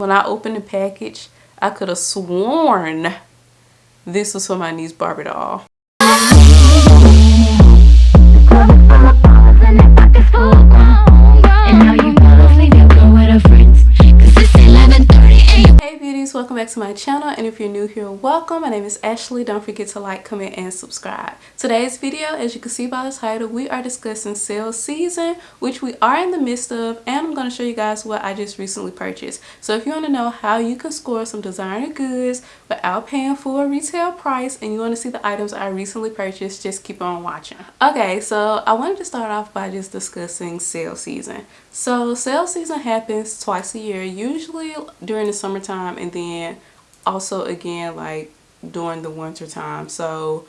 When I opened the package, I could have sworn this was for my niece Barbie doll. Welcome back to my channel and if you're new here welcome. My name is Ashley. Don't forget to like comment and subscribe. Today's video as you can see by the title we are discussing sale season which we are in the midst of and I'm going to show you guys what I just recently purchased. So if you want to know how you can score some designer goods without paying full retail price and you want to see the items I recently purchased just keep on watching. Okay so I wanted to start off by just discussing sale season. So sale season happens twice a year usually during the summertime and then then also again like during the winter time. So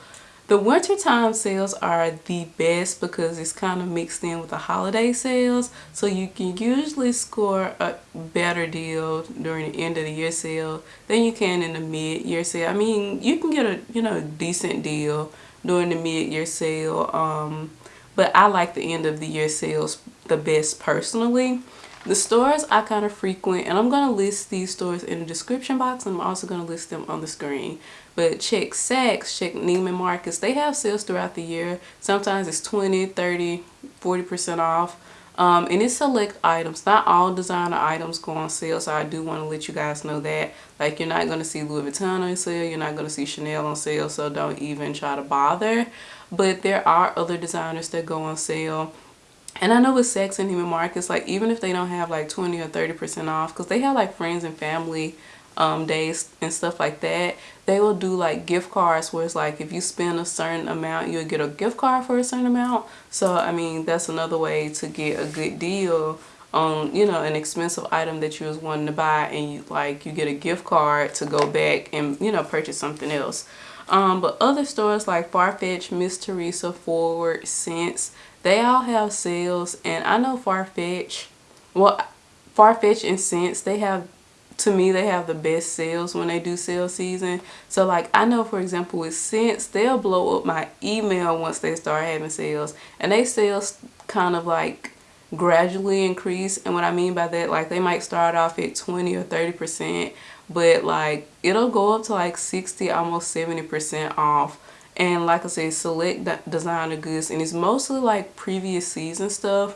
the winter time sales are the best because it's kind of mixed in with the holiday sales. So you can usually score a better deal during the end of the year sale than you can in the mid-year sale. I mean you can get a you know decent deal during the mid-year sale um but i like the end of the year sales the best personally the stores I kind of frequent, and I'm going to list these stores in the description box. I'm also going to list them on the screen. But check Saks, check Neiman Marcus. They have sales throughout the year. Sometimes it's 20, 30, 40% off. Um, and it's select items. Not all designer items go on sale, so I do want to let you guys know that. Like, you're not going to see Louis Vuitton on sale. You're not going to see Chanel on sale, so don't even try to bother. But there are other designers that go on sale and I know with Saks and Neiman Marcus, like even if they don't have like 20 or 30% off, because they have like friends and family um, days and stuff like that, they will do like gift cards where it's like if you spend a certain amount, you'll get a gift card for a certain amount. So, I mean, that's another way to get a good deal on, you know, an expensive item that you was wanting to buy and you like you get a gift card to go back and, you know, purchase something else. Um, but other stores like Farfetch, Mytheresa, Forward, Sense, they all have sales and I know Farfetch well Farfetch and Sense they have to me they have the best sales when they do sale season. So like I know for example with Sense they'll blow up my email once they start having sales. And they sales kind of like gradually increase. And what I mean by that like they might start off at 20 or 30 percent but like it'll go up to like 60 almost 70 percent off and like I said select designer goods and it's mostly like previous season stuff.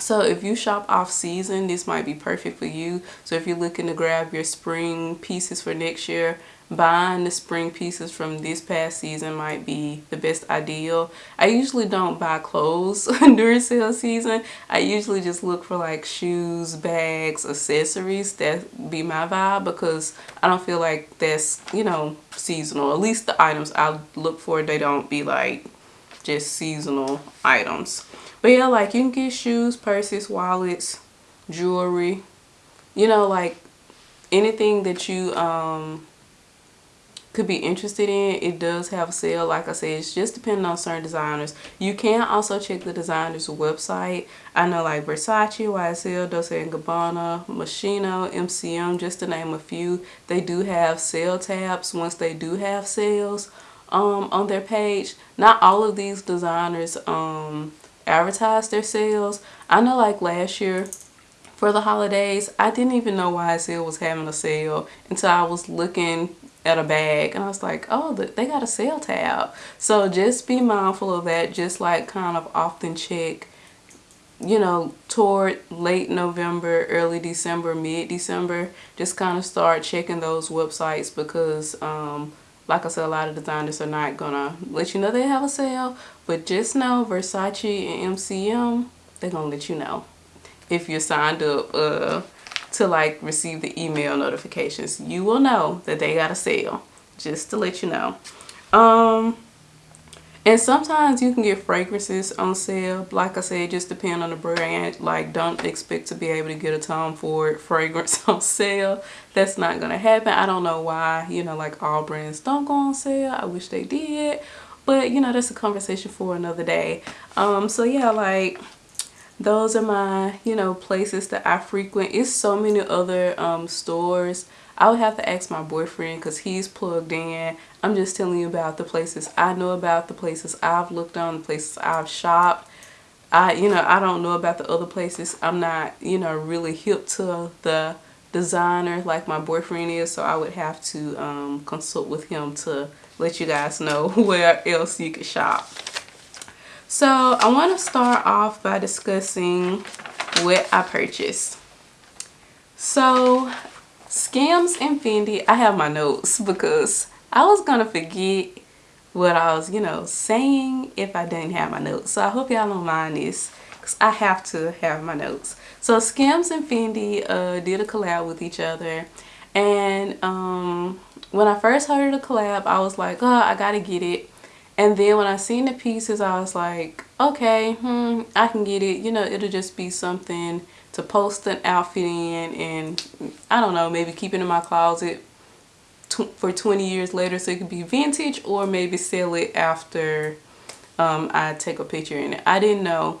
So if you shop off season this might be perfect for you. So if you're looking to grab your spring pieces for next year buying the spring pieces from this past season might be the best ideal. I usually don't buy clothes during sale season. I usually just look for like shoes, bags, accessories. That be my vibe because I don't feel like that's, you know, seasonal. At least the items I look for, they don't be like just seasonal items. But yeah, like you can get shoes, purses, wallets, jewelry, you know, like anything that you um could be interested in it does have a sale. Like i said it's just depending on certain designers. You can also check the designer's website. I know like versace ysl dolce and gabbana moschino mcm just to name a few. They do have sale tabs once they do have sales um, on their page. Not all of these designers um, advertise their sales. I know like last year for the holidays i didn't even know ysl was having a sale until i was looking at a bag and I was like oh they got a sale tab. So just be mindful of that just like kind of often check you know toward late November early December mid December just kind of start checking those websites because um, like I said a lot of designers are not gonna let you know they have a sale but just know Versace and MCM they're gonna let you know if you're signed up uh, to like receive the email notifications. You will know that they got a sale just to let you know. Um and sometimes you can get fragrances on sale. Like i said just depend on the brand. Like don't expect to be able to get a tom ford fragrance on sale. That's not gonna happen. I don't know why you know like all brands don't go on sale. I wish they did. But you know that's a conversation for another day. Um so yeah like those are my you know places that i frequent. It's so many other um, stores. I would have to ask my boyfriend because he's plugged in. I'm just telling you about the places i know about the places i've looked on the places i've shopped. I you know i don't know about the other places. I'm not you know really hip to the designer like my boyfriend is so I would have to um, consult with him to let you guys know where else you could shop. So I want to start off by discussing what I purchased. So Skims and Fendi, I have my notes because I was going to forget what I was, you know, saying if I didn't have my notes. So I hope y'all don't mind this because I have to have my notes. So Skims and Fendi uh, did a collab with each other. And um, when I first heard of the collab, I was like, oh, I gotta get it. And then when I seen the pieces, I was like, okay, hmm, I can get it. You know, it'll just be something to post an outfit in and I don't know, maybe keep it in my closet for 20 years later so it could be vintage or maybe sell it after um, I take a picture in it. I didn't know.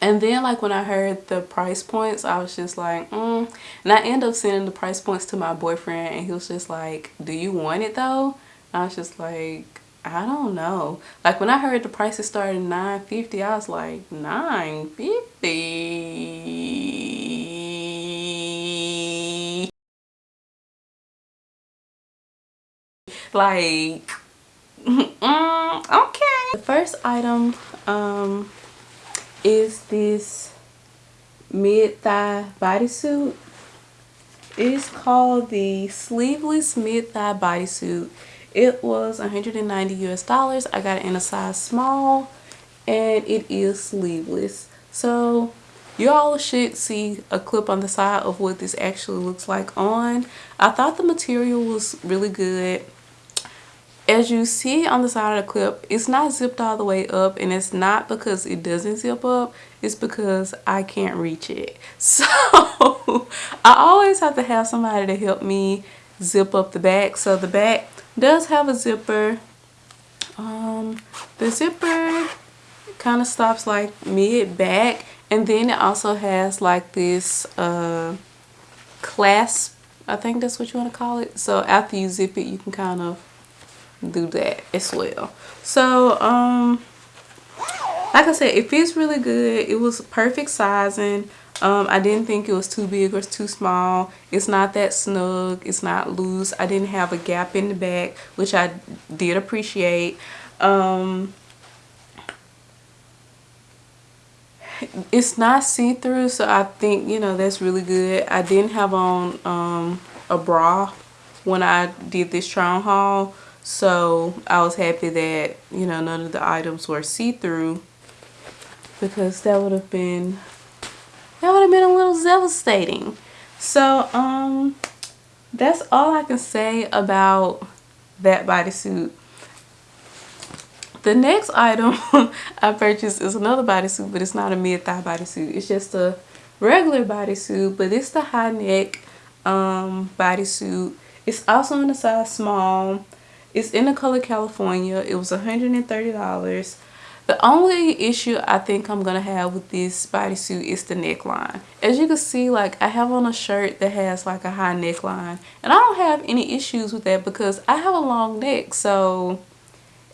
And then like when I heard the price points, I was just like, mm. And I ended up sending the price points to my boyfriend and he was just like, do you want it though? And I was just like, I don't know. Like when I heard the prices started at 950 I was like, 950 Like, mm, okay. The first item um, is this mid-thigh bodysuit. It is called the sleeveless mid-thigh bodysuit it was 190 US dollars. I got it in a size small and it is sleeveless. So y'all should see a clip on the side of what this actually looks like on. I thought the material was really good. As you see on the side of the clip, it's not zipped all the way up and it's not because it doesn't zip up. It's because I can't reach it. So I always have to have somebody to help me zip up the back. So the back does have a zipper. Um, the zipper kind of stops like mid back and then it also has like this uh, clasp I think that's what you want to call it. So after you zip it you can kind of do that as well. So um like I said it feels really good. It was perfect sizing um, I didn't think it was too big or too small. It's not that snug. It's not loose. I didn't have a gap in the back, which I did appreciate. Um, it's not see-through, so I think, you know, that's really good. I didn't have on um, a bra when I did this try haul. So I was happy that, you know, none of the items were see-through because that would have been that would have been a little devastating. So, um, that's all I can say about that bodysuit. The next item I purchased is another bodysuit, but it's not a mid-thigh bodysuit. It's just a regular bodysuit, but it's the high neck um, bodysuit. It's also in a size small. It's in the color California. It was $130. The only issue I think I'm going to have with this bodysuit is the neckline. As you can see, like I have on a shirt that has like a high neckline. And I don't have any issues with that because I have a long neck. So,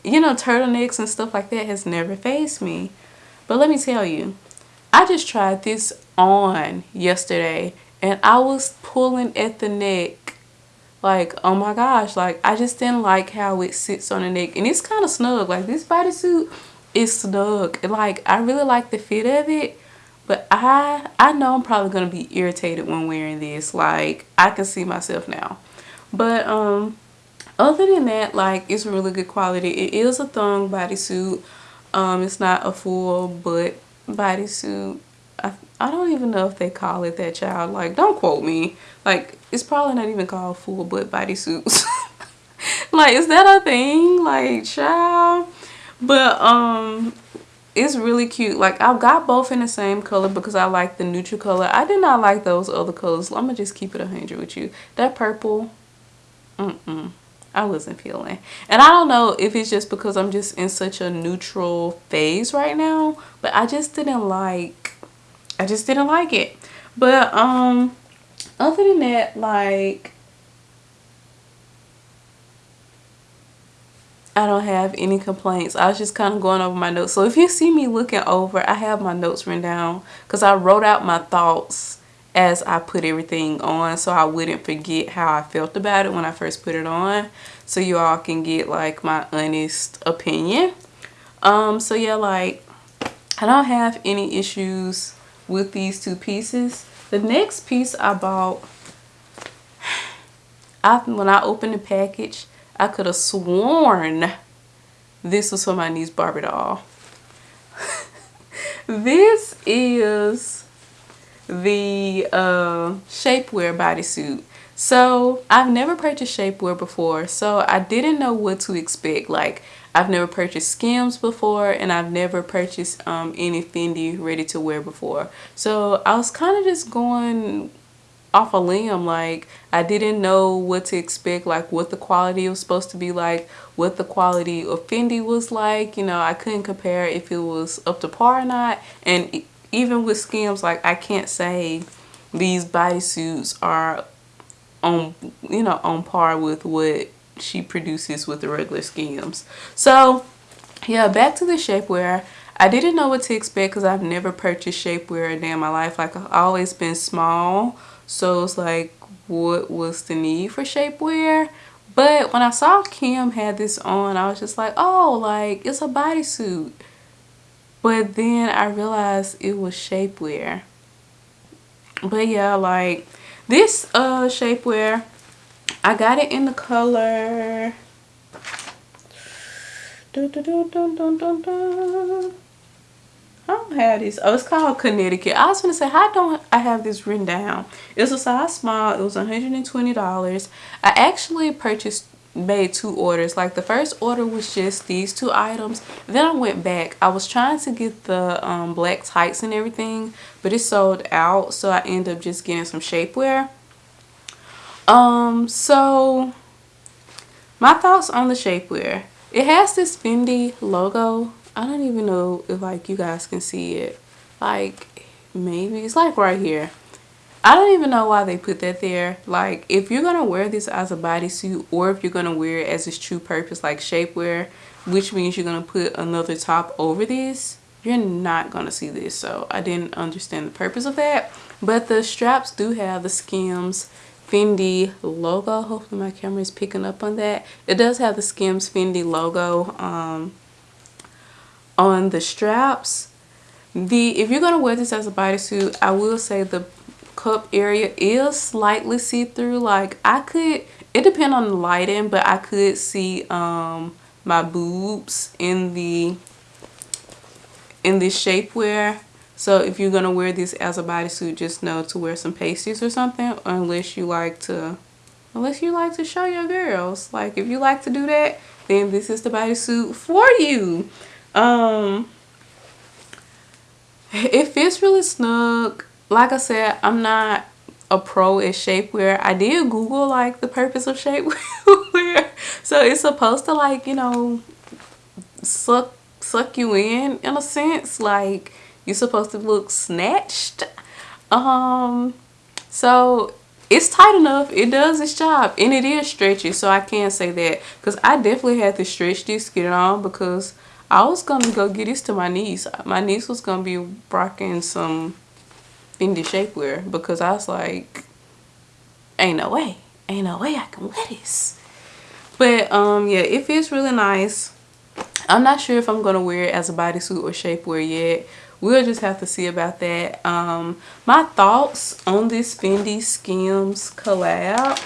you know, turtlenecks and stuff like that has never faced me. But let me tell you, I just tried this on yesterday and I was pulling at the neck like oh my gosh like I just didn't like how it sits on the neck and it's kind of snug like this bodysuit it's snug. Like i really like the fit of it but i i know i'm probably going to be irritated when wearing this. Like i can see myself now. But um other than that like it's really good quality. It is a thong bodysuit. Um it's not a full butt bodysuit. I, I don't even know if they call it that child. Like don't quote me. Like it's probably not even called full butt bodysuits. Like is that a thing? Like child but um it's really cute. Like i've got both in the same color because i like the neutral color. I did not like those other colors. I'm gonna just keep it 100 with you. That purple mm -mm, i wasn't feeling. And i don't know if it's just because i'm just in such a neutral phase right now but i just didn't like i just didn't like it. But um other than that like I don't have any complaints. I was just kind of going over my notes. So if you see me looking over, I have my notes written down because I wrote out my thoughts as I put everything on so I wouldn't forget how I felt about it when I first put it on so you all can get like my honest opinion um so yeah like I don't have any issues with these two pieces the next piece I bought I when I opened the package I could have sworn this was for my niece Barbie doll. This is the uh, shapewear bodysuit. So I've never purchased shapewear before so I didn't know what to expect. Like I've never purchased Skims before and I've never purchased um, any Fendi ready to wear before. So I was kind of just going off a limb like I didn't know what to expect like what the quality was supposed to be like what the quality of Fendi was like you know I couldn't compare if it was up to par or not. And even with Skims like I can't say these bodysuits are on you know on par with what she produces with the regular Skims. So yeah back to the shapewear. I didn't know what to expect because I've never purchased shapewear a day in my life. Like I've always been small so it's like, what was the need for shapewear? But when I saw Kim had this on, I was just like, oh, like it's a bodysuit. But then I realized it was shapewear. But yeah, like this uh shapewear, I got it in the color. Have this. Oh, it's called Connecticut. I was to say, how don't I have this written down? It's a size small. It was $120. I actually purchased, made two orders. Like the first order was just these two items. Then I went back. I was trying to get the um, black tights and everything, but it sold out. So I ended up just getting some shapewear. Um, so my thoughts on the shapewear. It has this Fendi logo I don't even know if like you guys can see it. Like maybe it's like right here. I don't even know why they put that there. Like if you're to wear this as a bodysuit or if you're to wear it as its true purpose like shapewear, which means you're to put another top over this, you're not to see this. So I didn't understand the purpose of that. But the straps do have the Skims Fendi logo. Hopefully my camera is picking up on that. It does have the Skims Fendi logo. Um, on the straps. The if you're going to wear this as a bodysuit i will say the cup area is slightly see-through. Like i could it depends on the lighting but i could see um my boobs in the in this shapewear. So if you're going to wear this as a bodysuit just know to wear some pasties or something unless you like to unless you like to show your girls. Like if you like to do that then this is the bodysuit for you um, it fits really snug. Like I said, I'm not a pro at shapewear. I did Google like the purpose of shapewear. so it's supposed to like, you know, suck suck you in in a sense. Like you're supposed to look snatched. Um so it's tight enough. It does its job. And it is stretchy. So I can say that. Because I definitely had to stretch this, get it on. Because I was gonna go get this to my niece. My niece was gonna be rocking some Fendi shapewear because I was like, ain't no way, ain't no way I can wear this. But um, yeah, it feels really nice. I'm not sure if I'm gonna wear it as a bodysuit or shapewear yet. We'll just have to see about that. Um, my thoughts on this Fendi Skims collab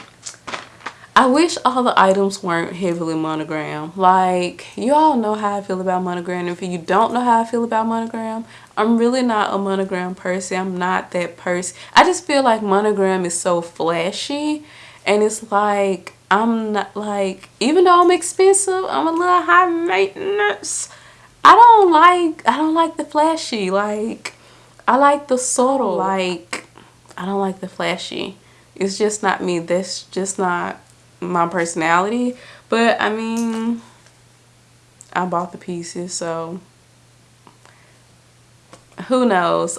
I wish all the items weren't heavily monogrammed. Like, you all know how I feel about monogram. If you don't know how I feel about monogram, I'm really not a monogram person. I'm not that person. I just feel like monogram is so flashy. And it's like, I'm not like, even though I'm expensive, I'm a little high maintenance. I don't like, I don't like the flashy. Like, I like the subtle. Oh. Like, I don't like the flashy. It's just not me. That's just not my personality. But I mean I bought the pieces so who knows?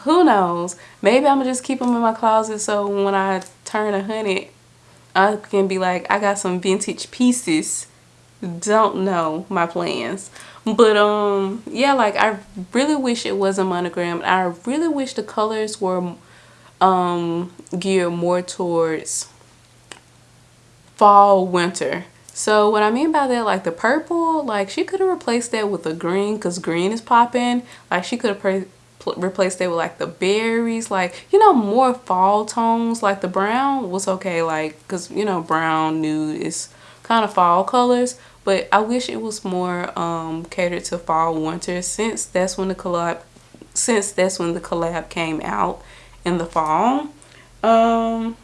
Who knows? Maybe I'm gonna just keep them in my closet so when I turn a hundred I can be like I got some vintage pieces. Don't know my plans. But um yeah like I really wish it was a monogram. I really wish the colors were um, geared more towards fall winter so what I mean by that, like the purple, like she could have replaced that with a green because green is popping. Like she could have replaced that with like the berries, like, you know, more fall tones. Like the brown was okay, like, because, you know, brown, nude is kind of fall colors. But I wish it was more um, catered to fall, winter since that's when the collab, since that's when the collab came out in the fall. Um,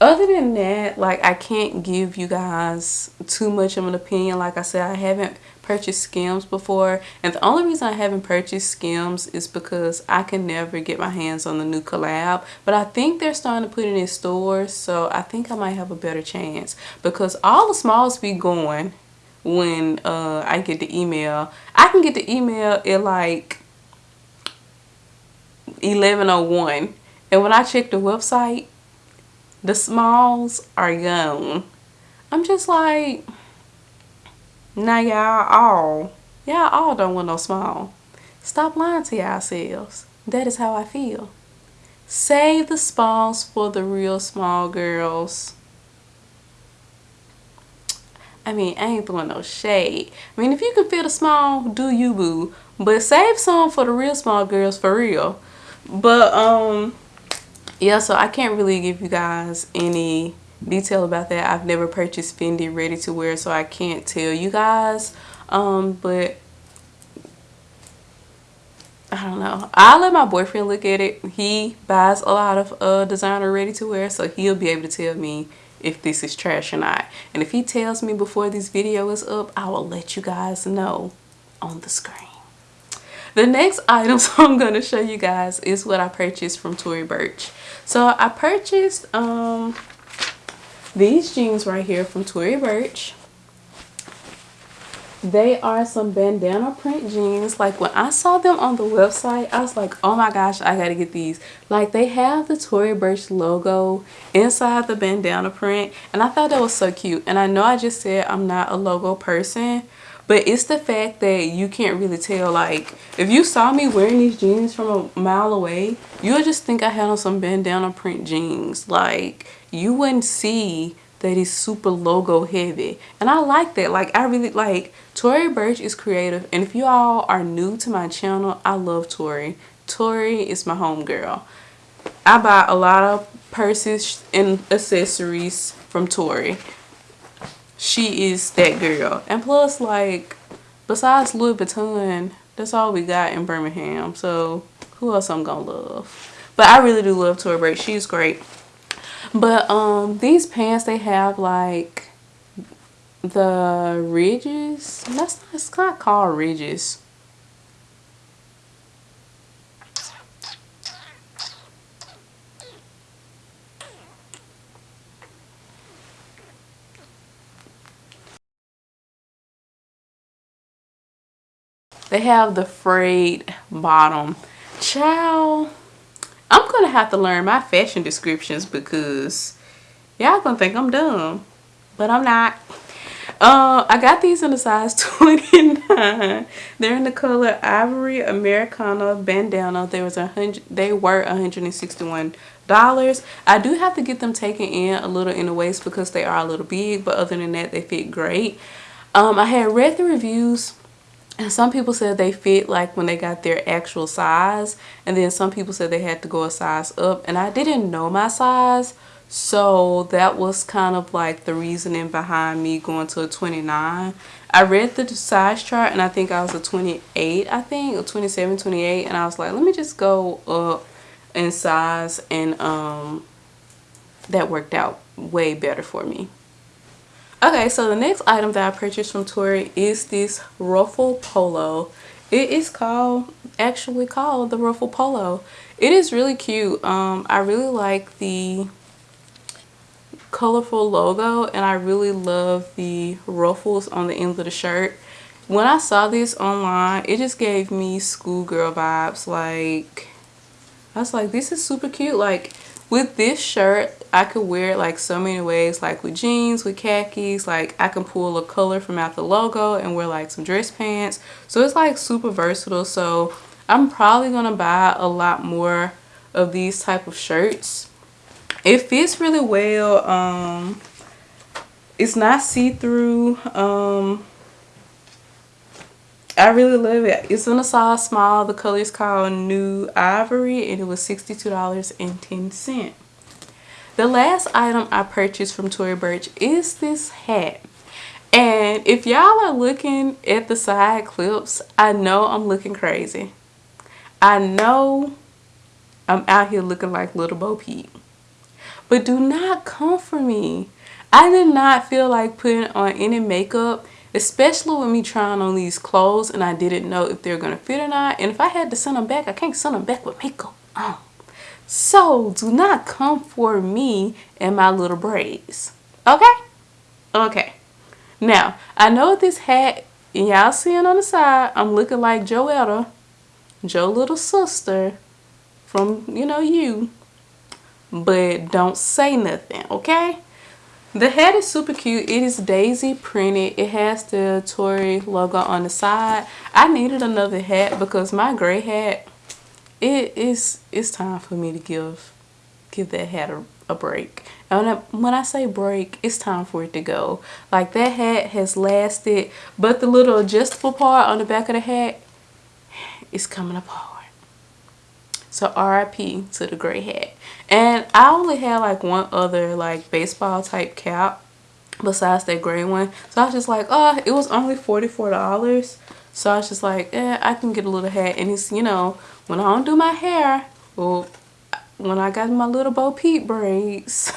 other than that like i can't give you guys too much of an opinion. Like i said i haven't purchased skims before. And the only reason i haven't purchased skims is because i can never get my hands on the new collab. But i think they're starting to put it in stores so i think i might have a better chance. Because all the smalls be going when uh, i get the email. I can get the email at like 1101 and when i check the website the smalls are gone. I'm just like, now y'all all, y'all all don't want no small. Stop lying to yourselves. That is how I feel. Save the smalls for the real small girls. I mean, I ain't throwing no shade. I mean, if you can fit a small, do you boo. But save some for the real small girls for real. But, um, yeah so i can't really give you guys any detail about that i've never purchased fendi ready to wear so i can't tell you guys um but I don't know. I'll let my boyfriend look at it. He buys a lot of uh, designer ready to wear, so he'll be able to tell me if this is trash or not. And if he tells me before this video is up, I will let you guys know on the screen. The next items I'm going to show you guys is what I purchased from Tory Burch. So I purchased um, these jeans right here from Tory Burch. They are some bandana print jeans. Like when I saw them on the website, I was like, oh my gosh, I gotta get these. Like they have the Tory Burch logo inside the bandana print. And I thought that was so cute. And I know I just said I'm not a logo person but it's the fact that you can't really tell like if you saw me wearing these jeans from a mile away you'll just think i had on some bandana print jeans. Like you wouldn't see that is super logo heavy. And i like that. Like i really like Tory Burch is creative. And if you all are new to my channel i love Tory. Tory is my homegirl i buy a lot of purses and accessories from Tory she is that girl. And plus, like, besides Louis Vuitton, that's all we got in Birmingham. So, who else I'm gonna love? But I really do love Tory Burch. She's great. But, um, these pants, they have, like, the ridges. That's not, it's not called ridges. They have the frayed bottom. Child, I'm going to have to learn my fashion descriptions because y'all going to think I'm dumb. But I'm not. Uh, I got these in a size 29. They're in the color Ivory Americana Bandana. There was a hundred. They were 161 dollars. I do have to get them taken in a little in the waist because they are a little big, but other than that, they fit great. Um, I had read the reviews and some people said they fit like when they got their actual size and then some people said they had to go a size up and I didn't know my size so that was kind of like the reasoning behind me going to a 29 I read the size chart and I think I was a 28 I think or 27 28 and I was like let me just go up in size and um that worked out way better for me Okay, so the next item that I purchased from Tory is this ruffle polo. It is called, actually called the ruffle polo. It is really cute. Um, I really like the colorful logo and I really love the ruffles on the ends of the shirt. When I saw this online, it just gave me schoolgirl vibes. Like, I was like, this is super cute. Like, with this shirt, I could wear it like so many ways, like with jeans, with khakis, like I can pull a color from out the logo and wear like some dress pants. So it's like super versatile. So I'm probably going to buy a lot more of these type of shirts. It fits really well. Um, it's not see-through. Um, I really love it. It's in a size small. The color is called New Ivory and it was $62.10. The last item I purchased from Tory Burch is this hat. And if y'all are looking at the side clips, I know I'm looking crazy. I know I'm out here looking like Little Bo Peep. But do not come for me. I did not feel like putting on any makeup especially with me trying on these clothes and I didn't know if they're gonna fit or not and if I had to send them back I can't send them back with makeup on so do not come for me and my little braids okay okay now I know this hat y'all seeing on the side I'm looking like Joetta Joe little sister from you know you but don't say nothing okay the hat is super cute. It is daisy printed. It has the Tory logo on the side. I needed another hat because my gray hat, it is it's time for me to give give that hat a, a break. And when I, when I say break, it's time for it to go. Like that hat has lasted, but the little adjustable part on the back of the hat is coming apart. So RIP to the gray hat. And I only had like one other like baseball type cap besides that gray one. So I was just like, oh, it was only $44. So I was just like, eh, I can get a little hat. And it's, you know, when I don't do my hair, well, when I got my little Bo Peep braids,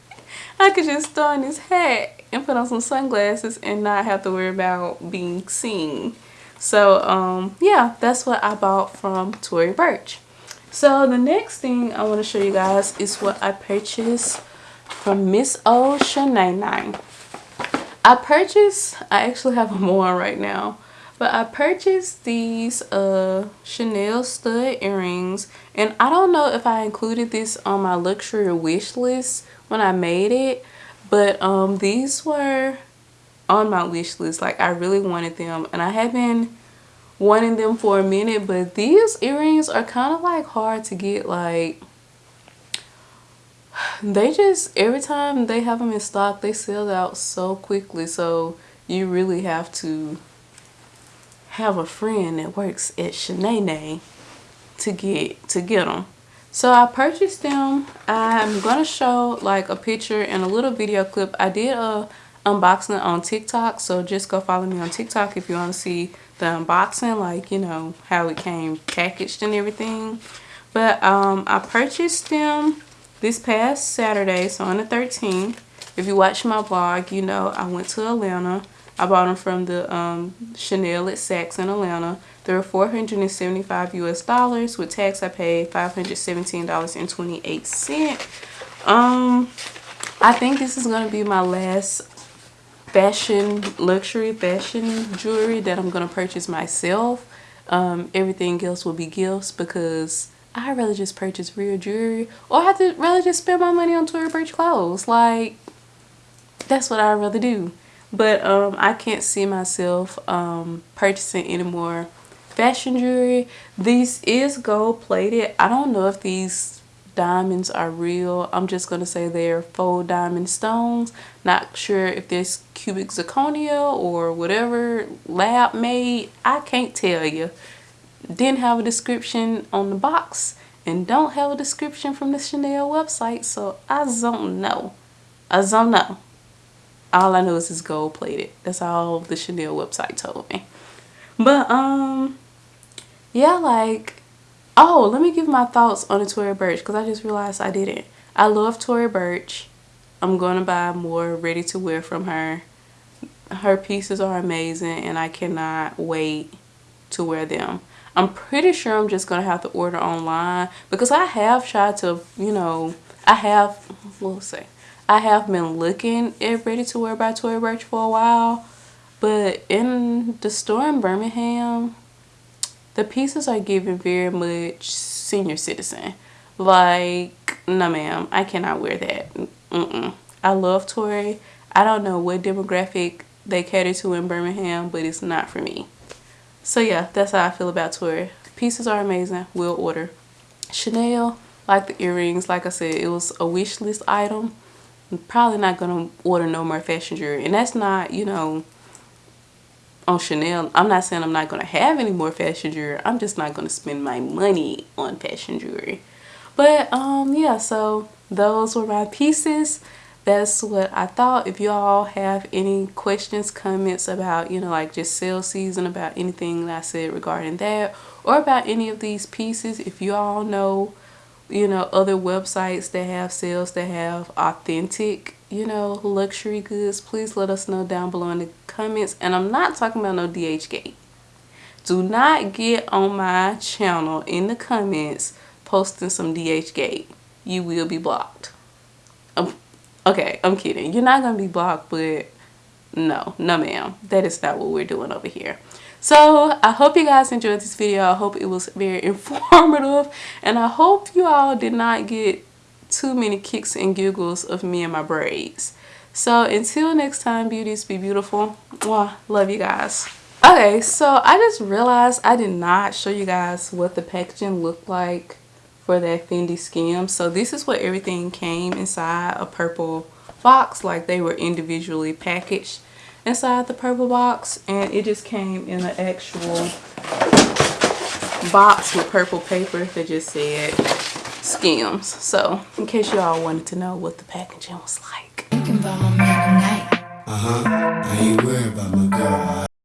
I could just throw on this hat and put on some sunglasses and not have to worry about being seen. So, um, yeah, that's what I bought from Tory Burch. So the next thing I want to show you guys is what I purchased from Miss O Shanae I purchased, I actually have on right now, but I purchased these uh, Chanel stud earrings and I don't know if I included this on my luxury wish list when I made it, but um, these were on my wish list. Like I really wanted them and I have been wanting them for a minute but these earrings are kind of like hard to get like they just every time they have them in stock they sell out so quickly so you really have to have a friend that works at Chanel to get to get them so I purchased them. I'm gonna show like a picture and a little video clip. I did a unboxing on TikTok so just go follow me on TikTok if you want to see the unboxing like you know how it came packaged and everything. But um i purchased them this past saturday so on the 13th if you watch my vlog you know i went to atlanta i bought them from the um chanel at saks in atlanta. They were 475 us dollars with tax. I paid 517 dollars and 28 cent um i think this is going to be my last fashion luxury fashion jewelry that i'm gonna purchase myself. Um, everything else will be gifts because I'd rather just purchase real jewelry or I'd rather just spend my money on Tory Burch clothes. Like that's what I'd rather do but um, i can't see myself um, purchasing any more fashion jewelry this is gold plated i don't know if these diamonds are real. I'm just going to say they're faux diamond stones. Not sure if this cubic zirconia or whatever lab made. I can't tell you. Didn't have a description on the box and don't have a description from the Chanel website. So I don't know. I don't know. All I know is it's gold plated. That's all the Chanel website told me. But um yeah like Oh, let me give my thoughts on the Tory Burch because I just realized I didn't. I love Tory Burch. I'm to buy more ready to wear from her. Her pieces are amazing and I cannot wait to wear them. I'm pretty sure I'm just to have to order online because I have tried to, you know, I have, we'll say, I have been looking at Ready to Wear by Tory Burch for a while. But in the store in Birmingham, the pieces are given very much senior citizen. Like, no ma'am, I cannot wear that. Mm -mm. I love Tory. I don't know what demographic they cater to in Birmingham, but it's not for me. So yeah, that's how I feel about Tory. Pieces are amazing. We'll order. Chanel, like the earrings like i said it was a wish list item i'm probably not gonna order no more fashion jewelry. And that's not you know on chanel. I'm not saying i'm not gonna have any more fashion jewelry. I'm just not gonna spend my money on fashion jewelry. But um yeah so those were my pieces. That's what I thought. If you all have any questions, comments about, you know, like just sale season, about anything that I said regarding that, or about any of these pieces, if you all know, you know, other websites that have sales that have authentic, you know, luxury goods, please let us know down below in the comments. And I'm not talking about no DHgate. Do not get on my channel in the comments posting some DHgate. You will be blocked. Um, Okay, I'm kidding. You're not going to be blocked, but no, no ma'am. That is not what we're doing over here. So I hope you guys enjoyed this video. I hope it was very informative. And I hope you all did not get too many kicks and giggles of me and my braids. So until next time, beauties, be beautiful. Mwah, love you guys. Okay, so I just realized I did not show you guys what the packaging looked like for that Fendi skim. So this is what everything came inside a purple box like they were individually packaged inside the purple box and it just came in an actual box with purple paper that just said skims. So in case y'all wanted to know what the packaging was like. Uh-huh